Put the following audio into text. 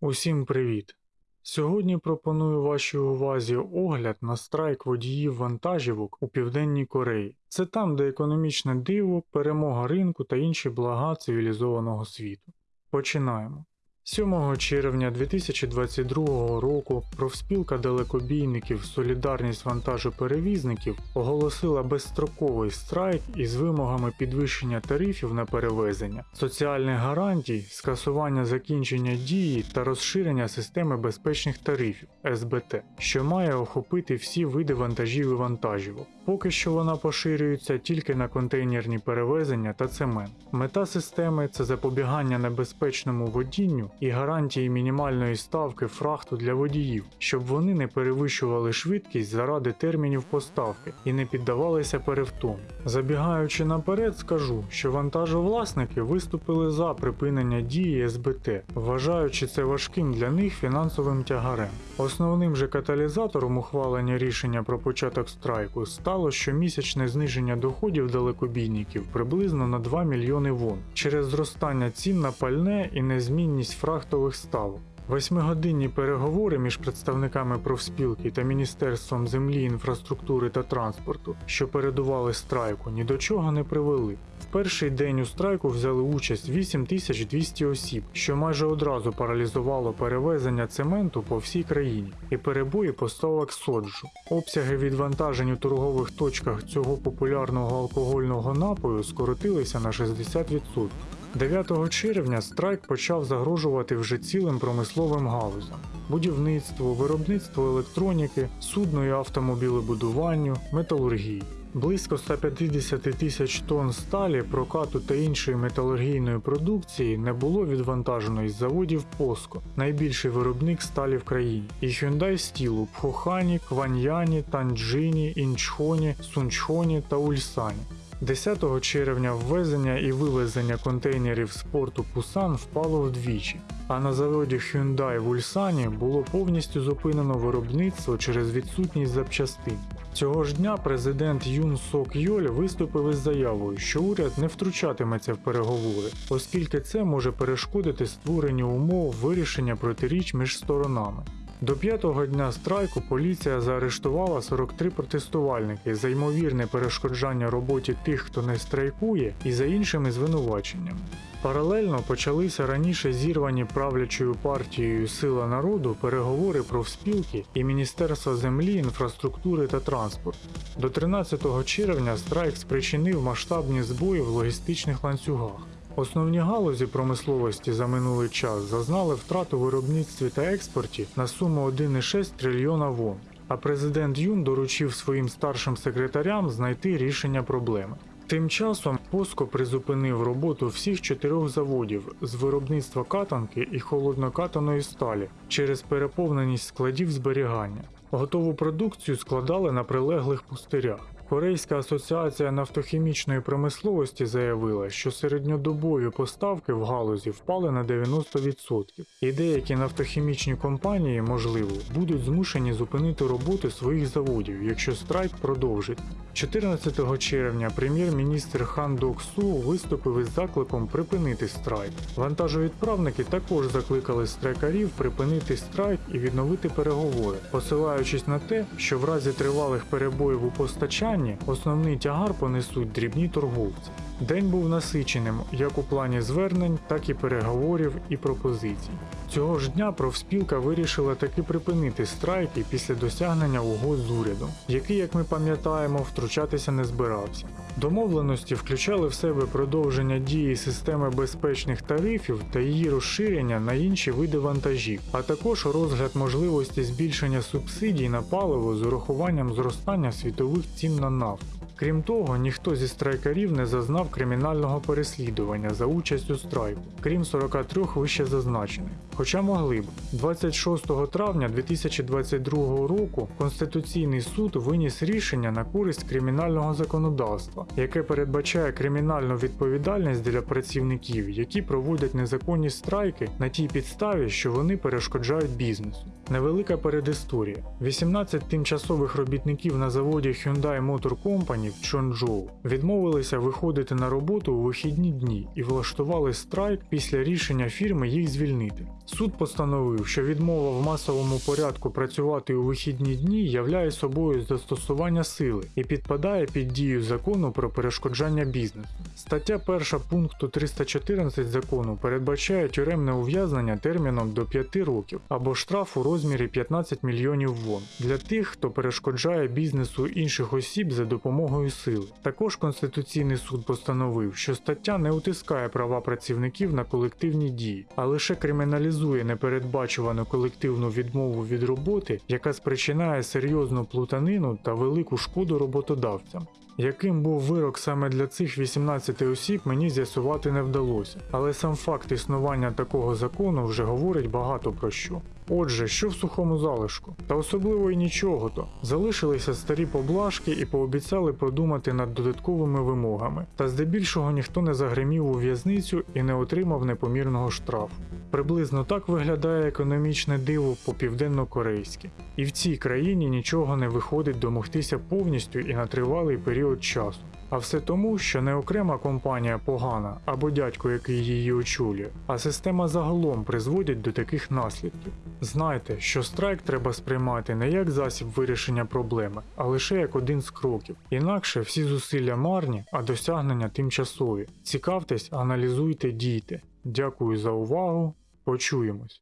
Усім привіт! Сьогодні пропоную вашій увазі огляд на страйк водіїв вантажівок у Південній Кореї. Це там, де економічне диво, перемога ринку та інші блага цивілізованого світу. Починаємо. 7 червня 2022 року профспілка далекобійників Солідарність вантажоперевізників оголосила безстроковий страйк із вимогами підвищення тарифів на перевезення, соціальних гарантій, скасування закінчення дії та розширення системи безпечних тарифів СБТ, що має охопити всі види вантажів і вантажівок. Поки що вона поширюється тільки на контейнерні перевезення та цемент. Мета системи це запобігання небезпечному водінню і гарантії мінімальної ставки фрахту для водіїв, щоб вони не перевищували швидкість заради термінів поставки і не піддавалися перевтому. Забігаючи наперед, скажу, що вантажовласники виступили за припинення дії СБТ, вважаючи це важким для них фінансовим тягарем. Основним же каталізатором ухвалення рішення про початок страйку стало щомісячне зниження доходів далекобійників приблизно на 2 мільйони вон через зростання цін на пальне і незмінність фрахтових ставок. Восьмигодинні переговори між представниками профспілки та Міністерством землі, інфраструктури та транспорту, що передували страйку, ні до чого не привели. В перший день у страйку взяли участь 8200 осіб, що майже одразу паралізувало перевезення цементу по всій країні і перебої поставок соджу. Обсяги відвантажень у торгових точках цього популярного алкогольного напою скоротилися на 60%. 9 червня страйк почав загрожувати вже цілим промисловим галузям: будівництву, виробництву електроніки, судно і автомобілебудуванню, металургії. Близько 150 тисяч тонн сталі, прокату та іншої металургійної продукції не було відвантажено із заводів POSCO, найбільший виробник сталі в країні, і Hyundai Steel у Пхохані, Кваньяні, Танджині, Інчхоні, Сунчхоні та Ульсані. 10 червня ввезення і вивезення контейнерів з порту Пусан впало вдвічі, а на заводі Hyundai в Ульсані було повністю зупинено виробництво через відсутність запчастин. Цього ж дня президент Юн Сок Йоль виступив із заявою, що уряд не втручатиметься в переговори, оскільки це може перешкодити створенню умов вирішення протиріч між сторонами. До п'ятого дня страйку поліція заарештувала 43 протестувальники за ймовірне перешкоджання роботі тих, хто не страйкує, і за іншими звинуваченнями. Паралельно почалися раніше зірвані правлячою партією Сила народу переговори профспілки і Міністерства землі, інфраструктури та транспорту. До 13 червня страйк спричинив масштабні збої в логістичних ланцюгах. Основні галузі промисловості за минулий час зазнали втрату в виробництві та експорті на суму 1,6 трильйона вон. А президент Юн доручив своїм старшим секретарям знайти рішення проблеми. Тим часом Поско призупинив роботу всіх чотирьох заводів з виробництва катанки і холоднокатаної сталі через переповненість складів зберігання. Готову продукцію складали на прилеглих пустирях. Корейська асоціація нафтохімічної промисловості заявила, що середньодобові поставки в галузі впали на 90%, і деякі нафтохімічні компанії, можливо, будуть змушені зупинити роботу своїх заводів, якщо страйк продовжить. 14 червня прем'єр-міністр Хан Док Су виступив із закликом припинити страйк. Вантажовідправники також закликали страйкарів припинити страйк і відновити переговори, посилаючись на те, що в разі тривалих перебоїв у постачанні основний тягар понесуть дрібні торговці. День був насиченим як у плані звернень, так і переговорів і пропозицій. Цього ж дня профспілка вирішила таки припинити страйки після досягнення угод з урядом, який, як ми пам'ятаємо, втручатися не збирався. Домовленості включали в себе продовження дії системи безпечних тарифів та її розширення на інші види вантажів, а також розгляд можливості збільшення субсидій на паливо з урахуванням зростання світових цін на нафту. Крім того, ніхто зі страйкарів не зазнав кримінального переслідування за участь у страйку, крім 43 вище зазначених. Хоча могли б. 26 травня 2022 року Конституційний суд виніс рішення на користь кримінального законодавства, яке передбачає кримінальну відповідальність для працівників, які проводять незаконні страйки на тій підставі, що вони перешкоджають бізнесу. Невелика передісторія. 18 тимчасових робітників на заводі Hyundai Motor Company в Чонджоу відмовилися виходити на роботу у вихідні дні і влаштували страйк після рішення фірми їх звільнити. Суд постановив, що відмова в масовому порядку працювати у вихідні дні являє собою застосування сили і підпадає під дію закону про перешкоджання бізнесу. Стаття 1 пункту 314 закону передбачає тюремне ув'язнення терміном до 5 років або штраф у розмірі 15 мільйонів вон для тих, хто перешкоджає бізнесу інших осіб за допомогою сили. Також Конституційний суд постановив, що стаття не утискає права працівників на колективні дії, а лише криміналізує непередбачувану колективну відмову від роботи, яка спричиняє серйозну плутанину та велику шкоду роботодавцям. Яким був вирок саме для цих 18 осіб, мені з'ясувати не вдалося, але сам факт існування такого закону вже говорить багато про що. Отже, що в сухому залишку? Та особливо й нічого то. Залишилися старі поблажки і пообіцяли подумати над додатковими вимогами. Та здебільшого ніхто не загримів у в'язницю і не отримав непомірного штрафу. Приблизно так виглядає економічне диво по південно-корейськи. І в цій країні нічого не виходить домогтися повністю і на тривалий період часу. А все тому, що не окрема компанія погана або дядько, який її очолює, а система загалом призводять до таких наслідків. Знайте, що страйк треба сприймати не як засіб вирішення проблеми, а лише як один з кроків. Інакше всі зусилля марні, а досягнення тимчасові. Цікавтесь, аналізуйте, дійте. Дякую за увагу. Почуємось.